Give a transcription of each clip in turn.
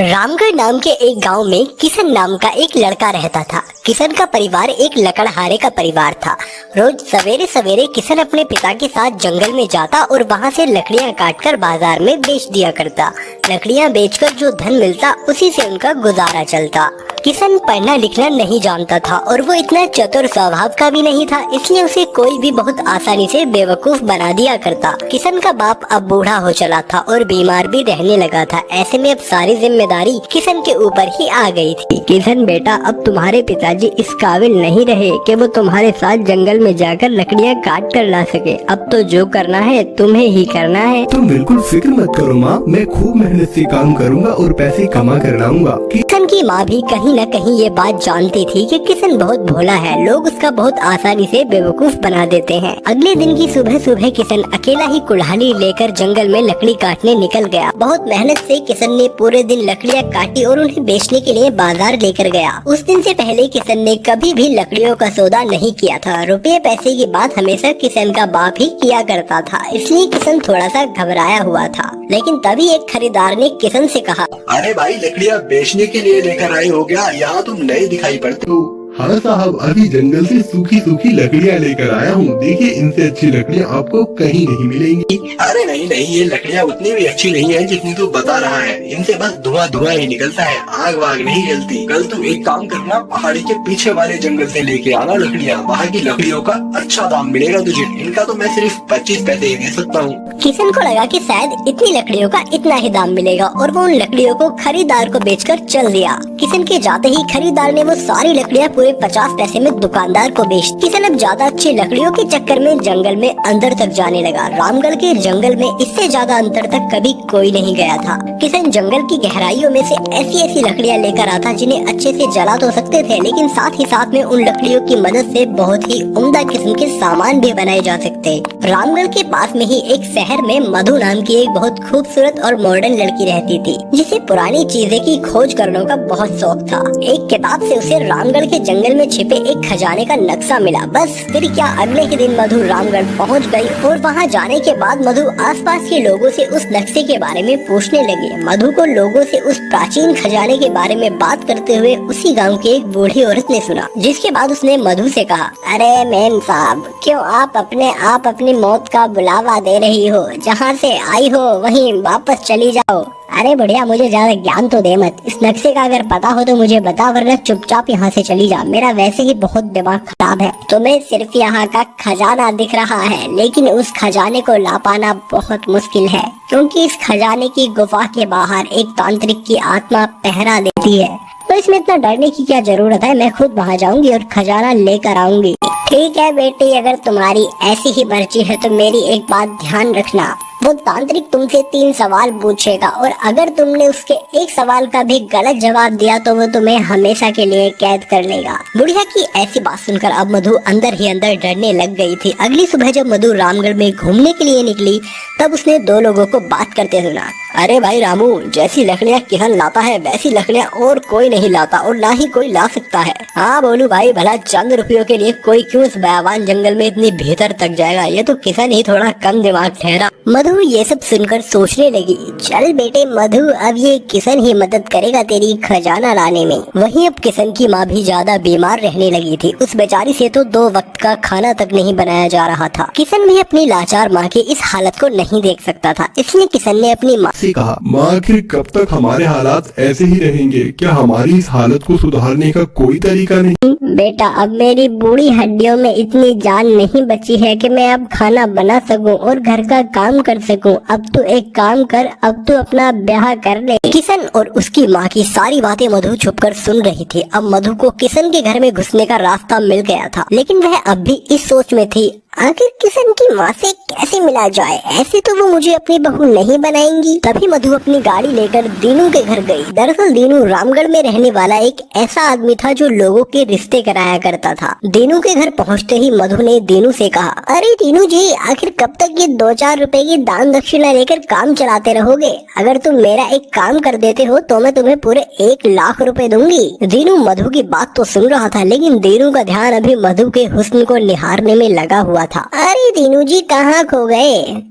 रामगढ़ नाम के एक गाँव में किशन नाम का एक लड़का रहता था। किशन का परिवार एक लकड़हारे का परिवार था। रोज सवेरे सवेरे किशन अपने पिता के साथ जंगल में जाता और वहाँ से लकड़ियाँ काटकर बाज़ार में बेच दिया करता। लकड़ियाँ बेचकर जो धन मिलता, उसी से उनका गुजारा चलता। किशन पढ़ना लिखना नहीं जानता था और वो इतना चतुर स्वभाव का भी नहीं था, इसलिए उसे कोई भी बहुत आसानी से बेवकूफ़ बना दिया करता। किशन का बाप अब बूढ़ा हो चला था और बीमार भी रहने लगा था। ऐसे में अब सारी ज़िम्मेदारी किशन के ऊपर ही आ गई थी। किशन, बेटा, अब तुम्हारे पिताजी इस काबिल नहीं रहे कि वो तुम्हारे साथ जंगल में जाकर लकड़ियाँ काट कर ला सके। अब तो जो करना है, तुम्हें ही करना है। तुम बिल्कुल फ़िक्र मत करो माँ, मैं खूब मेहनत से काम करूँगा और पैसे कमा कर लाऊँगा। किशन की माँ भी कहीं न कहीं ये बात जानती थी कि किशन बहुत भोला है। लोग उसका बहुत आसानी से बेवकूफ़ बना देते हैं। अगले दिन की सुबह सुबह किशन अकेला ही कुल्हाड़ी लेकर जंगल में लकड़ी काटने निकल गया। बहुत मेहनत से किशन ने पूरे दिन लकड़ियाँ काटी और उन्हें बेचने के लिए बाज़ार लेकर गया। उस दिन से पहले किशन ने कभी भी लकड़ियों का सौदा नहीं किया था। रुपये पैसे की बात हमेशा किशन का बाप ही किया करता था, इसलिए किशन थोड़ा सा घबराया हुआ था। लेकिन तभी एक खरीदार ने किशन से कहा? अरे भाई, लकड़ियाँ बेचने के लिए लेकर आए हो गया। यहाँ तुम नहीं दिखाई पड़ते हो। हाँ साहब अभी जंगल से सूखी सूखी लकड़ियाँ लेकर आया हूँ। देखिए इनसे अच्छी लकड़ियाँ आपको कहीं नहीं मिलेंगी। अरे नहीं नहीं ये लकड़ियाँ उतनी भी अच्छी नहीं है जितनी तू बता रहा है। इनसे बस धुआँ धुआँ ही निकलता है आग वाग नहीं जलती। कल तू एक काम करना पहाड़ी के पीछे वाले जंगल से लेके आना लकड़ियाँ। वहाँ की लकड़ियों का अच्छा दाम मिलेगा तुझे। इनका तो मैं सिर्फ़ पच्चीस पैसे ही दे सकता हूँ। किशन को लगा की शायद इतनी लकड़ियों का इतना ही दाम मिलेगा और वो उन लकड़ियों को खरीदार को बेचकर चल दिया। किशन के जाते ही खरीदार ने वो सारी लकड़ियाँ पूरे पचास पैसे में दुकानदार को बेच किशन अब ज़्यादा अच्छी लकड़ियों के चक्कर में जंगल में अंदर तक जाने लगा। रामगढ़ के जंगल में इससे ज़्यादा अंतर तक कभी कोई नहीं गया था। किशन जंगल की गहराइयों में से ऐसी ऐसी लकड़ियाँ लेकर आता जिन्हें अच्छे से जला तो सकते थे, लेकिन साथ ही साथ में उन लकड़ियों की मदद से बहुत ही उम्दा किस्म के सामान भी बनाए जा सकते। रामगढ़ के पास में ही एक शहर में मधु नाम की एक बहुत खूबसूरत और मॉडर्न लड़की रहती थी, जिसे पुरानी चीज़ें की खोज करने का बहुत शौक था। एक किताब से उसे रामगढ़ के जंगल में छिपे एक खजाने का नक्शा मिला। बस, फिर क्या अगले ही दिन मधु रामगढ़ पहुँच गई और वहाँ जाने के बाद मधु आसपास के लोगों से उस नक्शे के बारे में पूछने लगी। मधु को लोगों से उस प्राचीन खजाने के बारे में बात करते हुए उसी गाँव की एक बूढ़ी औरत ने सुना, जिसके बाद उसने मधु से कहा, अरे मेम साहब, क्यों आप अपने आप अपनी मौत का बुलावा दे रही हो? जहाँ से आई हो, वहीं वापस चली जाओ। अरे बढ़िया, मुझे ज़्यादा ज्ञान तो दे मत। इस नक्शे का अगर पता हो तो मुझे बता वरना चुपचाप यहाँ से चली जा। मेरा वैसे ही बहुत दिमाग खराब है। तुम्हें सिर्फ़ यहाँ का खजाना दिख रहा है, लेकिन उस खजाने को ला पाना बहुत मुश्किल है, क्योंकि इस खजाने की गुफा के बाहर एक तांत्रिक की आत्मा पहरा देती है। तो इसमें इतना डरने की क्या ज़रूरत है? मैं खुद वहाँ जाऊँगी और खजाना लेकर आऊँगी। ठीक है बेटी, अगर तुम्हारी ऐसी ही मर्ज़ी है तो मेरी एक बात ध्यान रखना। वो तांत्रिक तुमसे तीन सवाल पूछेगा, और अगर तुमने उसके एक सवाल का भी गलत जवाब दिया तो वो तुम्हें हमेशा के लिए कैद कर लेगा। बुढ़िया की ऐसी बात सुनकर अब मधु अंदर ही अंदर डरने लग गई थी। अगली सुबह जब मधु रामगढ़ में घूमने के लिए निकली, तब उसने दो लोगों को बात करते सुना। अरे भाई रामू, जैसी लकड़ियाँ किसान लाता है, वैसी लकड़ियाँ और कोई नहीं लाता और ना ही कोई ला सकता है। हाँ बोलू भाई, भला चंद रुपयों के लिए कोई क्यों इस बयावान जंगल में इतनी भीतर तक जाएगा? ये तो किसान ही थोड़ा कम दिमाग ठहरा। मधु, ये सब सुनकर सोचने लगी। चल बेटे मधु, अब ये किशन ही मदद करेगा तेरी खजाना लाने में। वहीं अब किशन की माँ भी ज़्यादा बीमार रहने लगी थी। उस बेचारी से तो दो वक्त का खाना तक नहीं बनाया जा रहा था। किशन भी अपनी लाचार माँ की इस हालत को नहीं देख सकता था। इसलिए किशन ने अपनी माँ से कहा माँ आखिर कब तक हमारे हालात ऐसे ही रहेंगे? क्या हमारी इस हालत को सुधारने का कोई तरीका नहीं? बेटा, अब मेरी बूढ़ी हड्डियों में इतनी जान नहीं बची है कि मैं अब खाना बना सकूँ और घर का काम कर सकूँ। अब तो एक काम कर, अब तो अपना ब्याह कर ले। किशन और उसकी माँ की सारी बातें मधु छुपकर सुन रही थी। अब मधु को किशन के घर में घुसने का रास्ता मिल गया था। लेकिन वह अब भी इस सोच में थी आखिर किशन की माँ से कैसे मिला जाए? ऐसे तो वो मुझे अपनी बहू नहीं बनाएँगी। तभी मधु अपनी गाड़ी लेकर दीनू के घर गई। दरअसल दीनू रामगढ़ में रहने वाला एक ऐसा आदमी था जो लोगों के रिश्ते कराया करता था। दीनू के घर पहुँचते ही मधु ने दीनू से कहा, अरे दीनू जी, आखिर कब तक ये दो चार रुपए की दान दक्षिणा लेकर काम चलाते रहोगे? अगर तुम मेरा एक काम कर देते हो तो मैं तुम्हें पूरे एक लाख रूपए दूँगी। दीनू मधु की बात तो सुन रहा था, लेकिन दीनू का ध्यान अभी मधु के हुस्न को निहारने में लगा हुआ था। अरे दीनू जी कहाँ खो गए?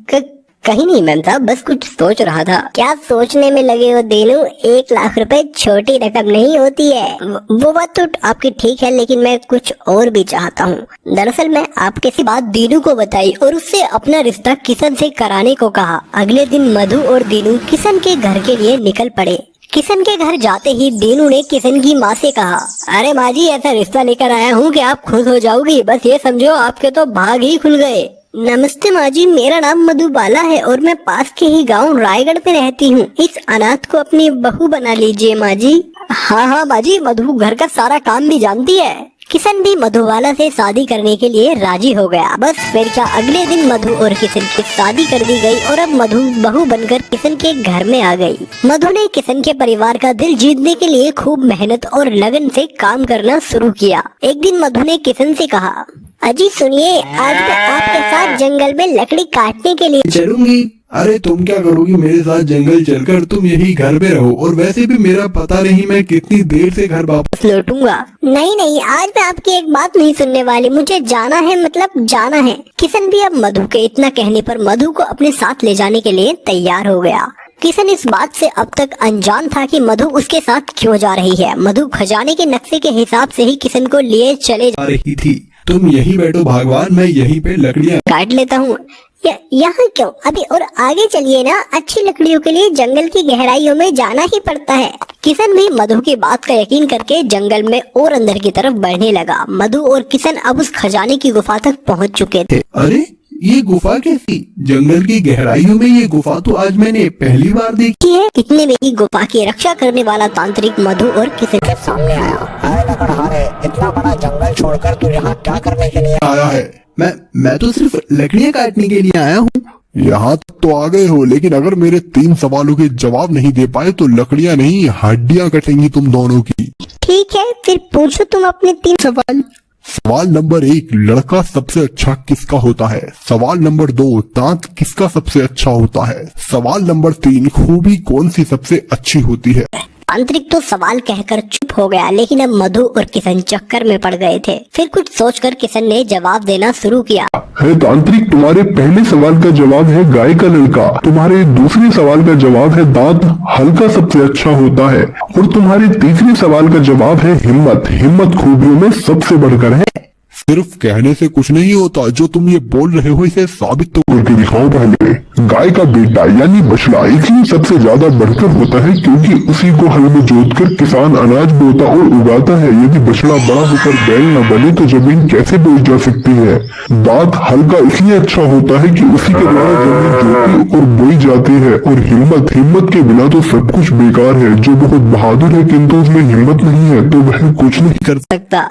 कहीं नहीं, मैम साहब, बस कुछ सोच रहा था। क्या सोचने में लगे हो दीनू? एक लाख रुपए छोटी रकम नहीं होती है। वो बात तो आपकी ठीक है, लेकिन मैं कुछ और भी चाहता हूँ। दरअसल मैं आपके सी बात दीनू को बताई और उससे अपना रिश्ता किशन से कराने को कहा। अगले दिन मधु और दीनू किशन के घर के लिए निकल पड़े। किशन के घर जाते ही दीनू ने किशन की माँ से कहा, अरे माँ जी, ऐसा रिश्ता लेकर आया हूँ कि आप खुश हो जाओगी। बस ये समझो, आपके तो भाग ही खुल गए। नमस्ते माँ जी, मेरा नाम मधुबाला है और मैं पास के ही गाँव रायगढ़ में रहती हूँ। इस अनाथ को अपनी बहू बना लीजिए माँ जी। हाँ हाँ माँ जी, मधु घर का सारा काम भी जानती है। किशन भी मधुबाला से शादी करने के लिए राज़ी हो गया। बस फिर क्या अगले दिन मधु और किशन की शादी कर दी गई और अब मधु बहू बनकर किशन के घर में आ गई। मधु ने किशन के परिवार का दिल जीतने के लिए खूब मेहनत और लगन से काम करना शुरू किया। एक दिन मधु ने किशन से कहा, अजी सुनिए, आज मैं आपके साथ जंगल में लकड़ी काटने के लिए चलूँगी। अरे तुम क्या करोगी? मेरे साथ जंगल चलकर तुम यही घर में रहो। और वैसे भी मेरा पता नहीं मैं कितनी देर से घर वापस लौटूँगा। नहीं नहीं आज मैं आपकी एक बात नहीं सुनने वाली। मुझे जाना है मतलब जाना है। किशन भी अब मधु के इतना कहने पर मधु को अपने साथ ले जाने के लिए तैयार हो गया। किशन इस बात से अब तक अनजान था कि मधु उसके साथ क्यों जा रही है। मधु खजाने के नक्शे के हिसाब से ही किशन को लिए चले जा रही थी। तुम यही बैठो भगवान मैं यहीं पे लकड़ियाँ काट लेता हूँ। य- यहाँ क्यों? अभी और आगे चलिए ना अच्छी लकड़ियों के लिए जंगल की गहराइयों में जाना ही पड़ता है। किशन भी मधु की बात का यकीन करके जंगल में और अंदर की तरफ़ बढ़ने लगा। मधु और किशन अब उस खजाने की गुफा तक पहुँच चुके थे। अरे ये गुफा कैसी? जंगल की गहराइयों में ये गुफा तो आज मैंने पहली बार देखी। है इतने में ही गुफा की रक्षा करने वाला तांत्रिक मधु और किशन के सामने आया। इतना बड़ा जंगल छोड़कर तू यहाँ क्या करने के लिए आया है? मैं मैं तो सिर्फ़ लकड़ियाँ काटने के लिए आया हूँ। यहाँ तक तो आ गए हो लेकिन अगर मेरे तीन सवालों के जवाब नहीं दे पाए तो लकड़ियाँ नहीं हड्डियाँ कटेंगी तुम दोनों की। ठीक है फिर पूछो तुम अपने तीन सवाल। सवाल नंबर एक लड़का सबसे अच्छा किसका होता है? सवाल नंबर दो दांत किसका सबसे अच्छा होता है? सवाल नंबर तीन खूबी कौन सी सबसे अच्छी होती है? तांत्रिक तो सवाल कहकर चुप हो गया, लेकिन अब मधु और किशन चक्कर में पड़ गए थे। फिर कुछ सोचकर किशन ने जवाब देना शुरू किया। है तांत्रिक तुम्हारे पहले सवाल का जवाब है गाय का लड़का। तुम्हारे दूसरे सवाल का जवाब है दांत। हल्का सबसे अच्छा होता है। और तुम्हारे तीसरे सवाल का जवाब है हिम्मत। हिम्मत खूबियों में सबसे बढ़कर है। सिर्फ़ कहने से कुछ नहीं होता, जो तुम ये बोल रहे हो इसे साबित तो करके दिखाओ पहले। गाय का बेटा, यानी बछड़ा इसलिए सबसे ज़्यादा बढ़कर होता है क्योंकि उसी को हल में जोत कर किसान अनाज बोता और उगाता है। यदि बछड़ा बड़ा होकर बैल न बने तो ज़मीन कैसे बोई जा सकती है? दांत हल्का इसलिए अच्छा होता है कि उसी के द्वारा ज़मीन जोती और बोई जाती है। और हिम्मत हिम्मत के बिना तो सब कुछ बेकार है। जो बहुत बहादुर है किन्तु उसमें हिम्मत नहीं है तो वह कुछ नहीं कर सकता।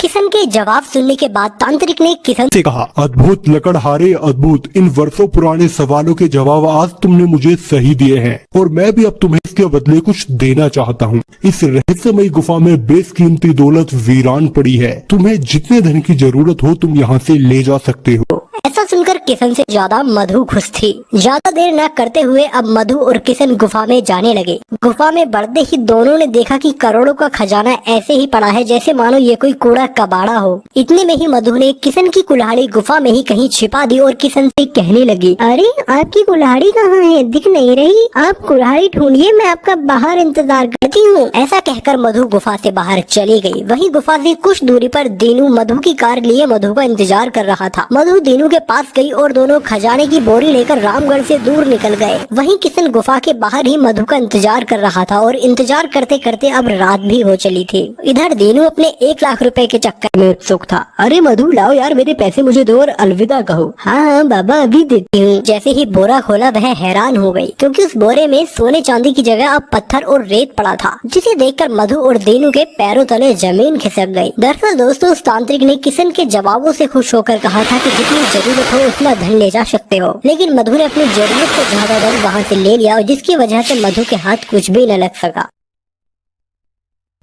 किशन के जवाब सुनने के बाद तांत्रिक ने किशन से कहा, अद्भुत लकड़हारे, अद्भुत। इन वर्षों पुराने सवालों के जवाब आज तुमने मुझे सही दिए हैं। और मैं भी अब तुम्हें इसके बदले कुछ देना चाहता हूँ। इस रहस्यमयी गुफा में बेसकीमती दौलत वीरान पड़ी है। तुम्हें जितने धन की ज़रूरत हो, तुम यहाँ से ले जा सकते हो। ऐसा सुनकर किशन से ज़्यादा मधु खुश थी। ज़्यादा देर न करते हुए अब मधु और किशन गुफा में जाने लगे। गुफा में बढ़ते ही दोनों ने देखा कि करोड़ों का खजाना ऐसे ही पड़ा है जैसे मानो ये कोई कूड़ा कबाड़ा हो। इतने में ही मधु ने किशन की कुल्हाड़ी गुफा में ही कहीं छिपा दी और किशन से कहने लगी, अरे, आपकी कुल्हाड़ी कहाँ है? दिख नहीं रही। आप कुल्हाड़ी ढूंढिए, मैं आपका बाहर इंतज़ार करती हूँ। ऐसा कहकर मधु गुफा से बाहर चली गई। वही गुफा से कुछ दूरी पर दीनू मधु की कार लिए मधु का इंतज़ार कर रहा था। मधु दीनू के पास गई और दोनों खजाने की बोरी लेकर रामगढ़ से दूर निकल गए। वहीं किशन गुफा के बाहर ही मधु का इंतज़ार कर रहा था और इंतज़ार करते करते अब रात भी हो चली थी। इधर दीनू अपने एक लाख रुपए के चक्कर में उत्सुक था। अरे मधु, लाओ यार मेरे पैसे मुझे दो और अलविदा कहो। हाँ हाँ बाबा, अभी देती हूँ। जैसे ही बोरा खोला, वह हैरान हो गई क्यूँकी उस बोरे में सोने चांदी की जगह अब पत्थर और रेत पड़ा था, जिसे देखकर मधु और दीनू के पैरों तले ज़मीन खिसक गई दरअसल दोस्तों, उस तांत्रिक ने किशन के जवाबों से खुश होकर कहा था कि जितनी ज़रूरत हो उतना धन ले जा सकते हो। लेकिन मधु ने अपनी ज़रूरत से ज़्यादा धन वहाँ से ले लिया और जिसकी वजह से मधु के हाथ कुछ भी न लग सका।